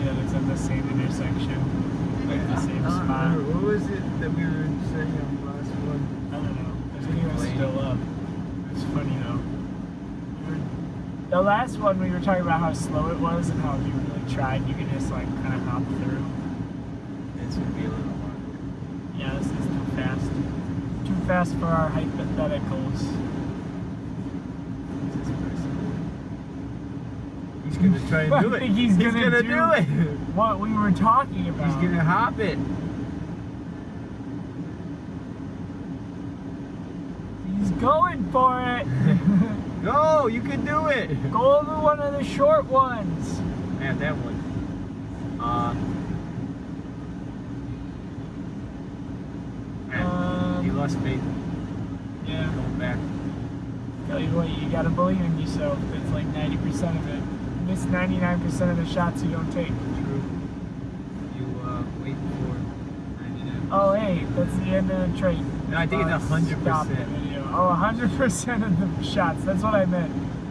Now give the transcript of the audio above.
funny that it's at the same intersection, like the same Uh, spot. What was it that we were saying on the last one? I don't know. The video is still up. It's funny though. The last one we were talking about how slow it was and how if you really tried, you could just like kind of hop through. This would be a little more. Yeah, this is too fast. Too fast for our hypotheticals. He's gonna try and do it. I think he's gonna do, do- it. What we were talking about. He's gonna hop it. He's going for it. Go, you can do it. Go over one of the short ones. Man, that one. Uh. Um, he lost faith. Yeah. Going back. Tell you what, you gotta believe in yourself. It's like 90% of it. Miss 99% of the shots you don't take. True. You uh, wait for 99. Oh, hey, that's the end of the trade. No, I think Uh, a hundred stop the video. Oh, 100% of the shots. That's what I meant.